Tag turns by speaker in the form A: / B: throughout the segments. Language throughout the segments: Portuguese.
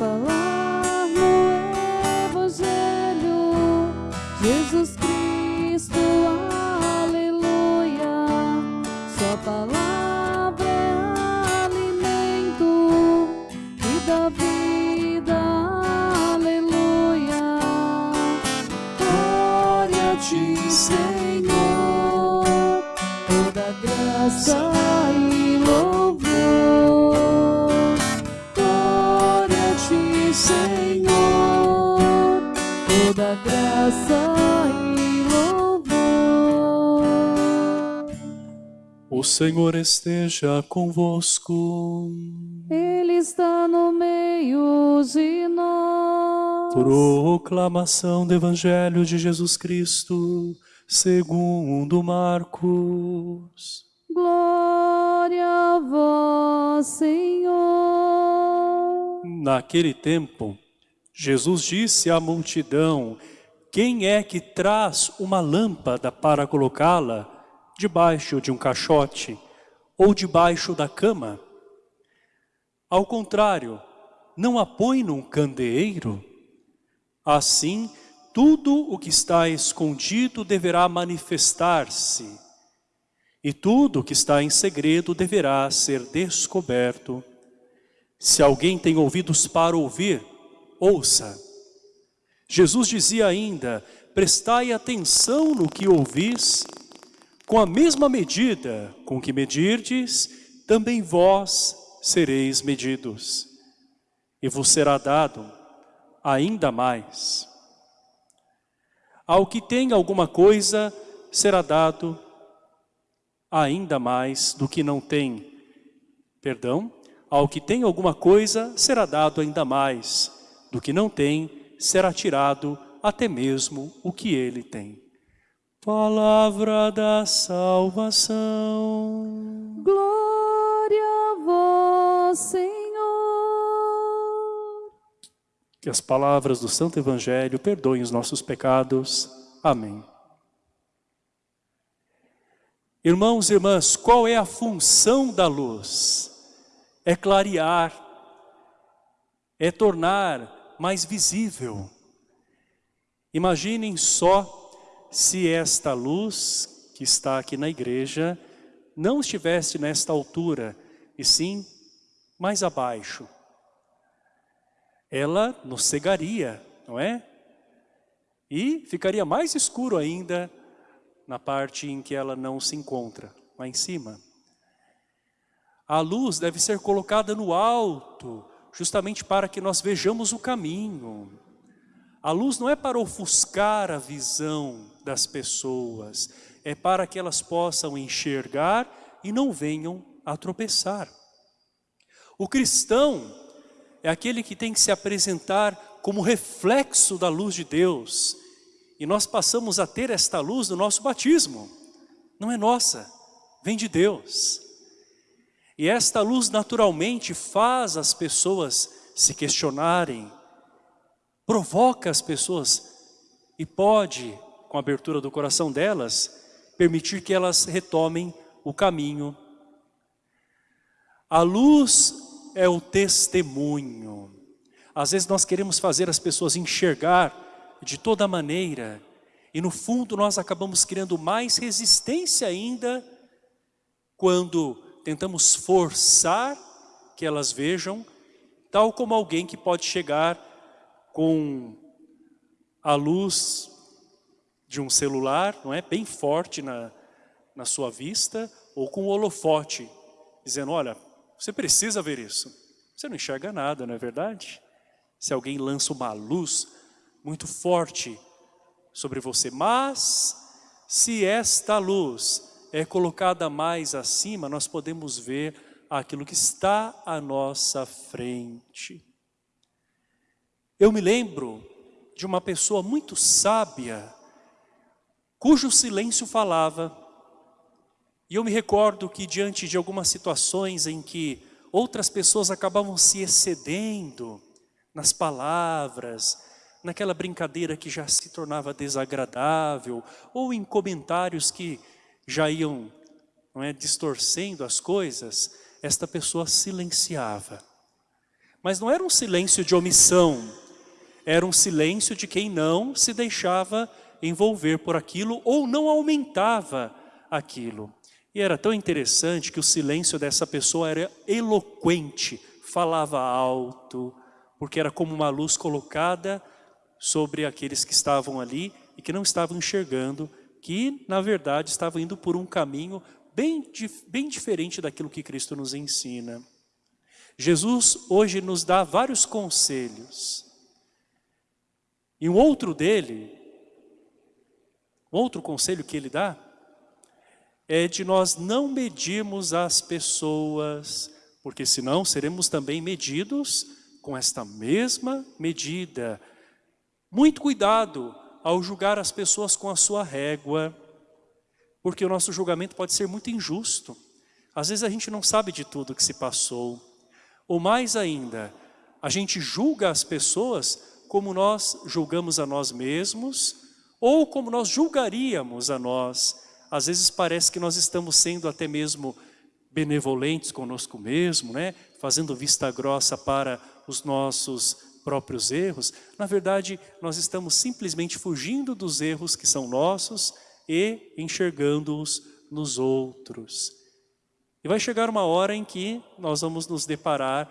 A: falar no Evangelho, Jesus Cristo, aleluia. Sua palavra e louvor.
B: O Senhor esteja convosco.
A: Ele está no meio de nós.
B: Proclamação do Evangelho de Jesus Cristo, segundo Marcos.
A: Glória a vós, Senhor.
B: Naquele tempo, Jesus disse à multidão: Quem é que traz uma lâmpada para colocá-la debaixo de um caixote ou debaixo da cama? Ao contrário, não a põe num candeeiro? Assim, tudo o que está escondido deverá manifestar-se, e tudo o que está em segredo deverá ser descoberto. Se alguém tem ouvidos para ouvir, ouça. Jesus dizia ainda, prestai atenção no que ouvis, com a mesma medida com que medirdes, também vós sereis medidos, e vos será dado ainda mais. Ao que tem alguma coisa, será dado ainda mais do que não tem. Perdão, ao que tem alguma coisa, será dado ainda mais do que não tem, será tirado até mesmo o que ele tem. Palavra da salvação.
A: Glória a vós, Senhor.
B: Que as palavras do Santo Evangelho perdoem os nossos pecados. Amém. Irmãos e irmãs, qual é a função da luz? É clarear, é tornar mais visível. Imaginem só se esta luz que está aqui na igreja não estivesse nesta altura, e sim mais abaixo. Ela nos cegaria, não é? E ficaria mais escuro ainda na parte em que ela não se encontra, lá em cima. A luz deve ser colocada no alto, justamente para que nós vejamos o caminho. A luz não é para ofuscar a visão das pessoas, é para que elas possam enxergar e não venham a tropeçar. O cristão é aquele que tem que se apresentar como reflexo da luz de Deus. E nós passamos a ter esta luz no nosso batismo. Não é nossa, vem de Deus. E esta luz naturalmente faz as pessoas se questionarem, provoca as pessoas e pode, com a abertura do coração delas, permitir que elas retomem o caminho. A luz é o testemunho. Às vezes nós queremos fazer as pessoas enxergar de toda maneira e no fundo nós acabamos criando mais resistência ainda quando tentamos forçar que elas vejam, tal como alguém que pode chegar com a luz de um celular, não é, bem forte na, na sua vista, ou com o holofote, dizendo, olha, você precisa ver isso. Você não enxerga nada, não é verdade? Se alguém lança uma luz muito forte sobre você, mas se esta luz é colocada mais acima, nós podemos ver aquilo que está à nossa frente. Eu me lembro de uma pessoa muito sábia, cujo silêncio falava, e eu me recordo que diante de algumas situações em que outras pessoas acabavam se excedendo nas palavras, naquela brincadeira que já se tornava desagradável, ou em comentários que já iam não é, distorcendo as coisas, esta pessoa silenciava. Mas não era um silêncio de omissão, era um silêncio de quem não se deixava envolver por aquilo ou não aumentava aquilo. E era tão interessante que o silêncio dessa pessoa era eloquente, falava alto, porque era como uma luz colocada sobre aqueles que estavam ali e que não estavam enxergando, que na verdade estavam indo por um caminho bem, bem diferente daquilo que Cristo nos ensina. Jesus hoje nos dá vários conselhos. E um outro dele, outro conselho que ele dá, é de nós não medirmos as pessoas, porque senão seremos também medidos com esta mesma medida. Muito cuidado ao julgar as pessoas com a sua régua, porque o nosso julgamento pode ser muito injusto. Às vezes a gente não sabe de tudo que se passou. Ou mais ainda, a gente julga as pessoas como nós julgamos a nós mesmos, ou como nós julgaríamos a nós às vezes parece que nós estamos sendo até mesmo benevolentes conosco mesmo, né? fazendo vista grossa para os nossos próprios erros. Na verdade, nós estamos simplesmente fugindo dos erros que são nossos e enxergando-os nos outros. E vai chegar uma hora em que nós vamos nos deparar,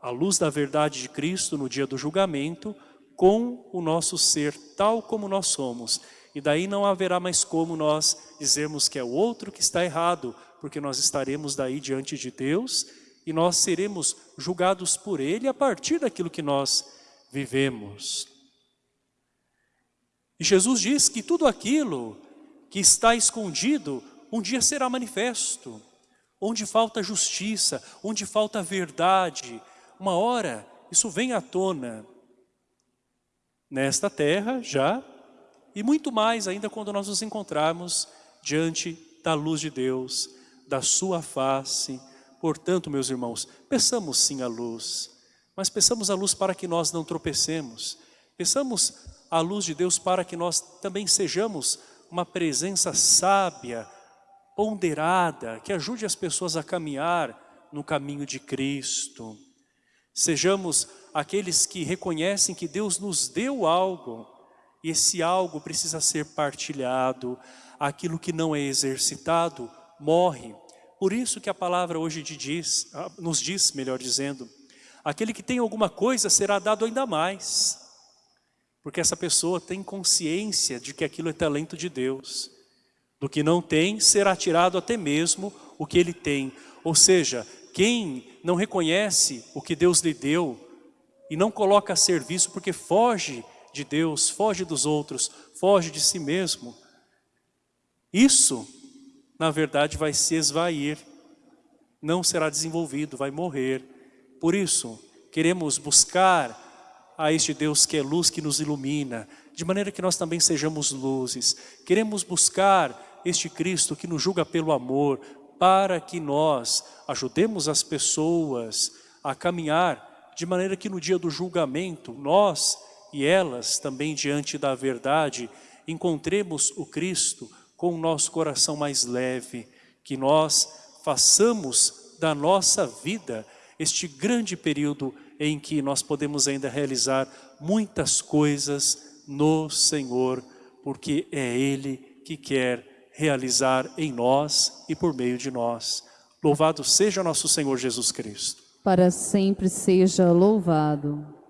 B: à luz da verdade de Cristo, no dia do julgamento, com o nosso ser tal como nós somos. E daí não haverá mais como nós dizermos que é o outro que está errado, porque nós estaremos daí diante de Deus e nós seremos julgados por Ele a partir daquilo que nós vivemos. E Jesus diz que tudo aquilo que está escondido um dia será manifesto. Onde falta justiça, onde falta verdade, uma hora isso vem à tona. Nesta terra já e muito mais ainda quando nós nos encontrarmos diante da luz de Deus, da sua face. Portanto, meus irmãos, peçamos sim a luz, mas peçamos a luz para que nós não tropecemos. Peçamos a luz de Deus para que nós também sejamos uma presença sábia, ponderada, que ajude as pessoas a caminhar no caminho de Cristo. Sejamos aqueles que reconhecem que Deus nos deu algo, e esse algo precisa ser partilhado. Aquilo que não é exercitado morre. Por isso que a palavra hoje diz, ah, nos diz, melhor dizendo, aquele que tem alguma coisa será dado ainda mais. Porque essa pessoa tem consciência de que aquilo é talento de Deus. Do que não tem, será tirado até mesmo o que ele tem. Ou seja, quem não reconhece o que Deus lhe deu e não coloca a serviço porque foge de Deus, foge dos outros, foge de si mesmo. Isso, na verdade, vai se esvair, não será desenvolvido, vai morrer. Por isso, queremos buscar a este Deus que é luz, que nos ilumina, de maneira que nós também sejamos luzes. Queremos buscar este Cristo que nos julga pelo amor, para que nós ajudemos as pessoas a caminhar de maneira que no dia do julgamento nós e elas também diante da verdade, encontremos o Cristo com o nosso coração mais leve, que nós façamos da nossa vida este grande período em que nós podemos ainda realizar muitas coisas no Senhor, porque é Ele que quer realizar em nós e por meio de nós. Louvado seja nosso Senhor Jesus Cristo.
A: Para sempre seja louvado.